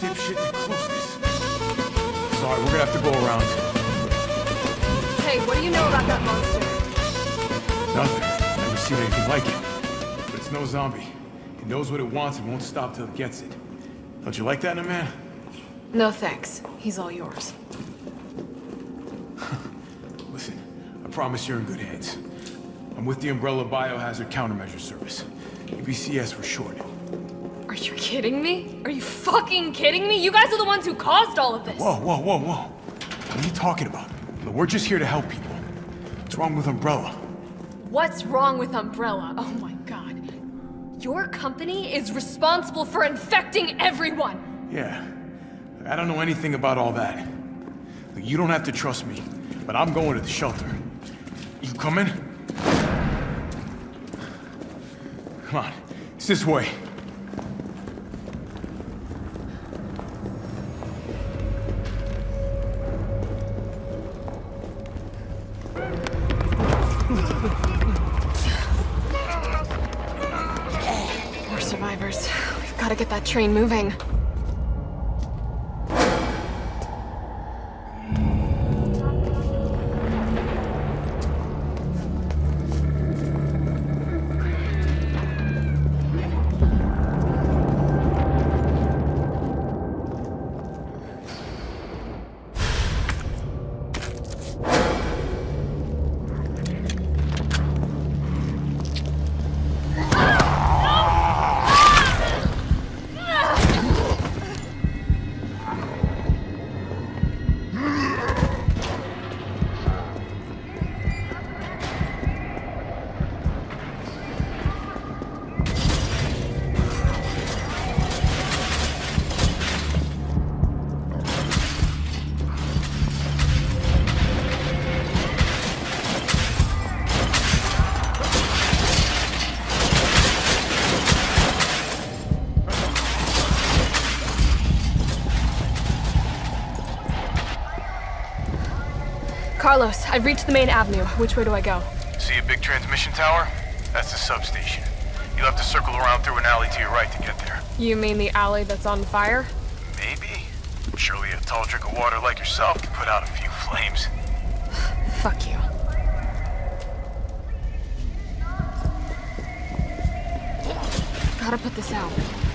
dipshit to close this. Sorry, we're gonna have to go around. Hey, what do you know about that monster? Nothing. I've never seen anything like it. But it's no zombie. It knows what it wants and won't stop till it gets it. Don't you like that in a man? No thanks. He's all yours. Listen, I promise you're in good hands. I'm with the Umbrella Biohazard Countermeasure Service. UBCS for short. Are you kidding me? Are you fucking kidding me? You guys are the ones who caused all of this. Whoa, whoa, whoa, whoa. What are you talking about? Look, We're just here to help people. What's wrong with Umbrella? What's wrong with Umbrella? Oh my god. Your company is responsible for infecting everyone. Yeah. I don't know anything about all that. Look, you don't have to trust me, but I'm going to the shelter. You coming? Come on. It's this way. We've got to get that train moving. Carlos, I've reached the main avenue. Which way do I go? See a big transmission tower? That's the substation. You'll have to circle around through an alley to your right to get there. You mean the alley that's on fire? Maybe. Surely a tall drink of water like yourself can put out a few flames. Fuck you. Gotta put this out.